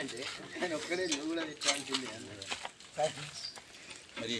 అంటే ఆయన ఒక్కడే నువ్వు కూడా తెచ్చుకోవాల్సిందే అన్నాడు. మరి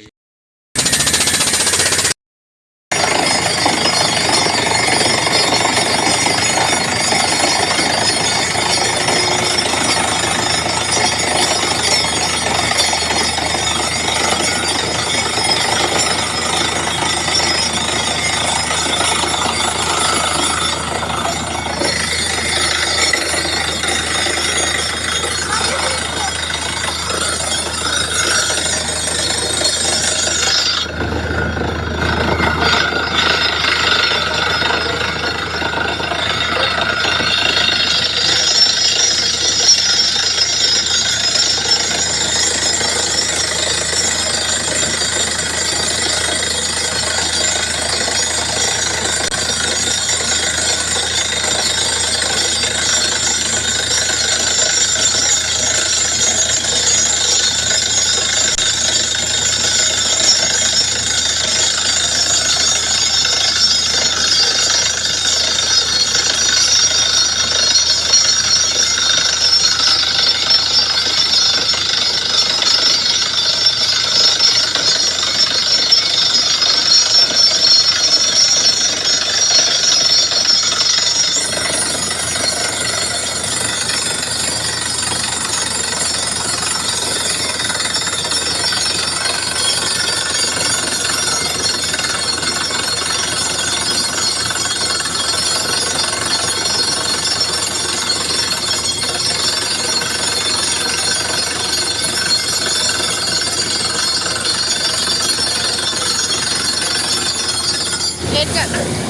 hết trận.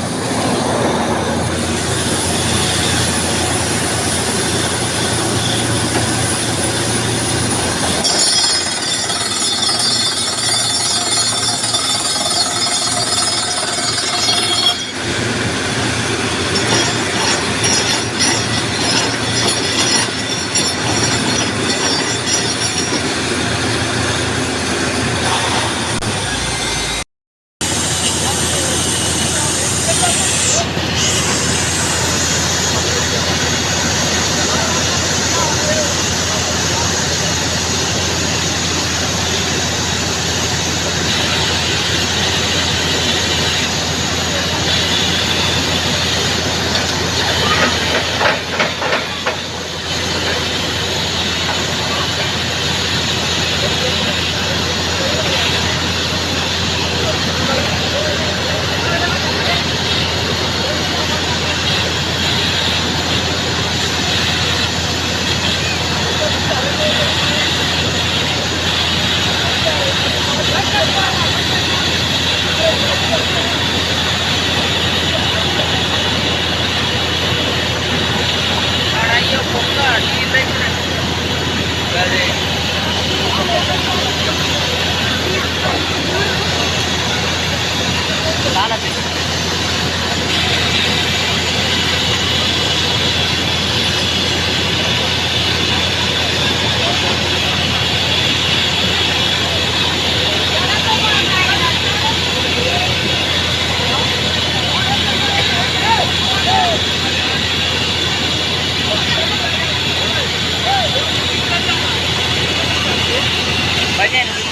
关键。